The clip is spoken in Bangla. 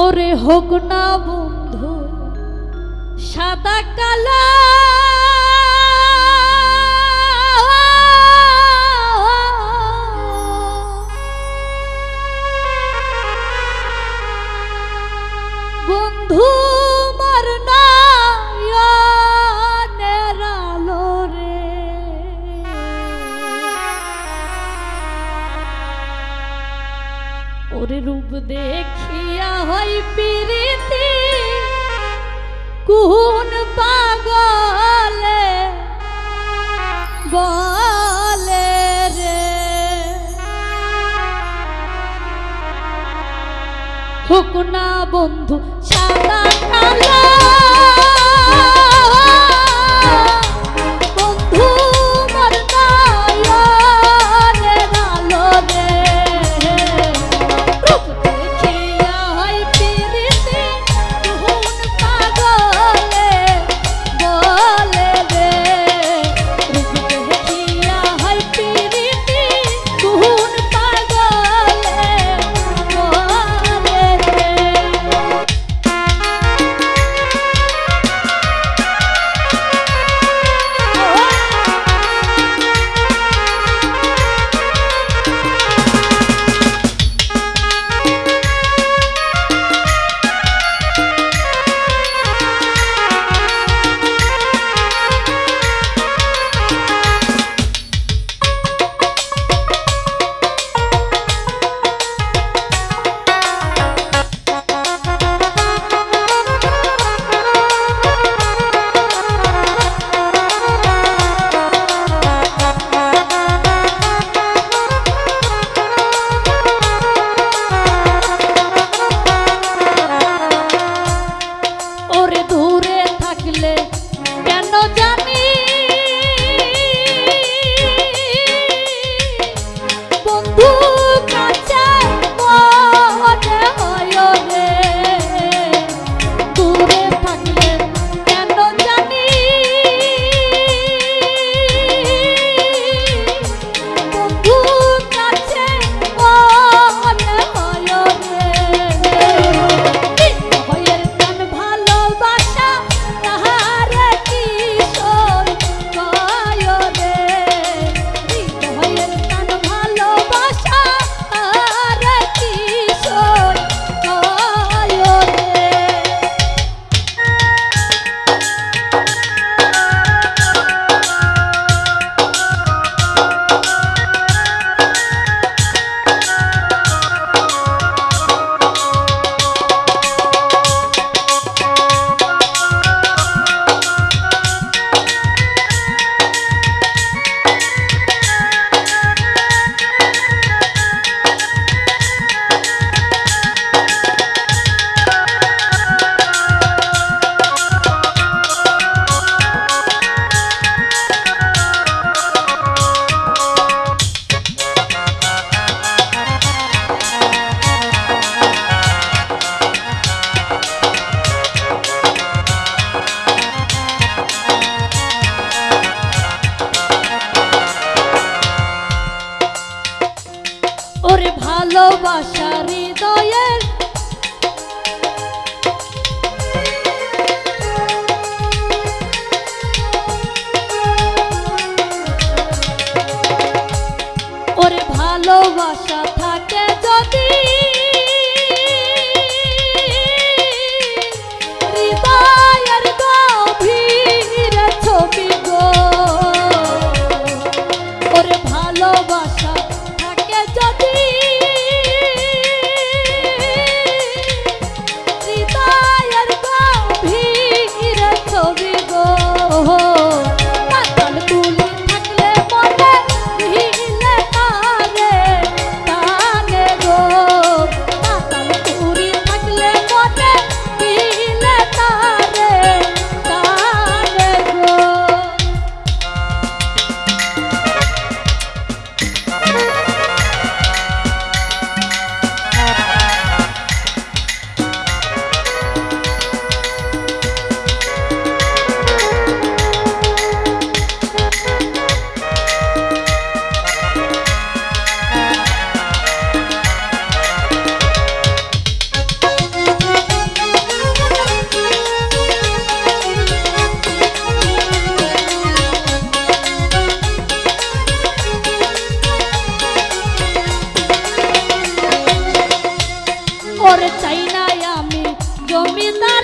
ওরে হোক না বন্ধু সাদা কালা। বন্ধু মার নয়নের আলো রে। ওরে রূপ দেখিয়া হয় প্রীতি। কুন পাগলে বলে রে? হুকনা বন্ধু সাদা কালো baş চাই না আমি জমিদারি